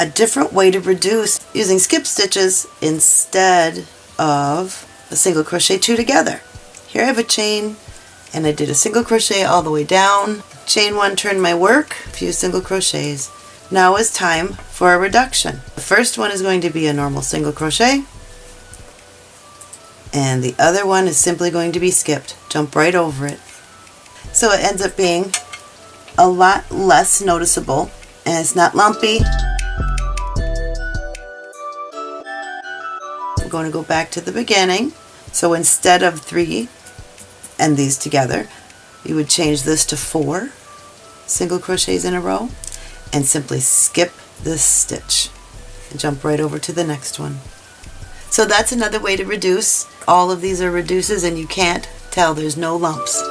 a different way to reduce using skip stitches instead of a single crochet two together. Here I have a chain and I did a single crochet all the way down, chain one, turn my work, a few single crochets. Now is time for a reduction. The first one is going to be a normal single crochet and the other one is simply going to be skipped. Jump right over it. So it ends up being a lot less noticeable and it's not lumpy. Going to go back to the beginning. So instead of three and these together, you would change this to four single crochets in a row and simply skip this stitch and jump right over to the next one. So that's another way to reduce. All of these are reduces and you can't tell there's no lumps.